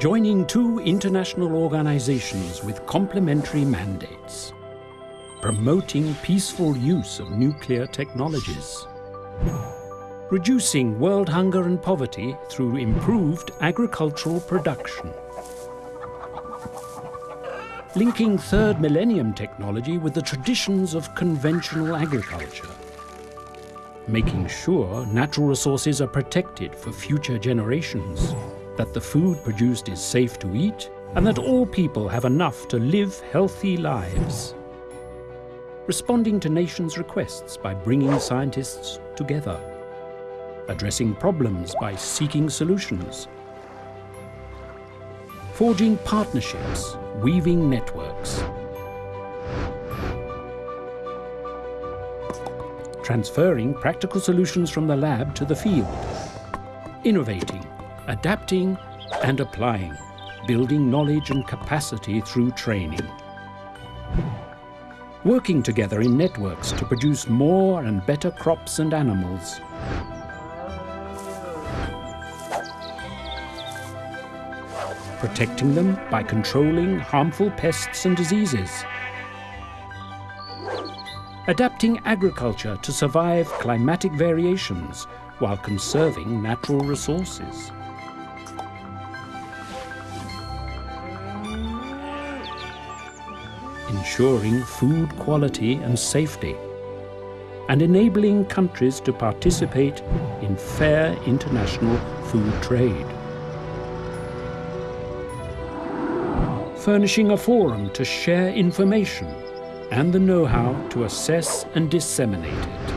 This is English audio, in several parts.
joining two international organizations with complementary mandates, promoting peaceful use of nuclear technologies, reducing world hunger and poverty through improved agricultural production, linking third millennium technology with the traditions of conventional agriculture, making sure natural resources are protected for future generations, that the food produced is safe to eat, and that all people have enough to live healthy lives. Responding to nations' requests by bringing scientists together, addressing problems by seeking solutions, forging partnerships, weaving networks, transferring practical solutions from the lab to the field, innovating, adapting and applying, building knowledge and capacity through training. Working together in networks to produce more and better crops and animals, protecting them by controlling harmful pests and diseases. Adapting agriculture to survive climatic variations while conserving natural resources. Ensuring food quality and safety and enabling countries to participate in fair international food trade. furnishing a forum to share information and the know-how to assess and disseminate it.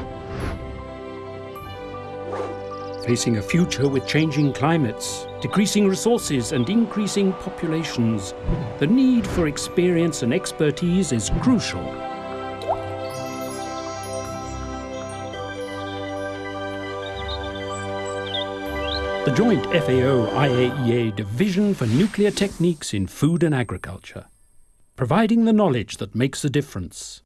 Facing a future with changing climates, decreasing resources and increasing populations, the need for experience and expertise is crucial the joint FAO-IAEA Division for Nuclear Techniques in Food and Agriculture, providing the knowledge that makes a difference.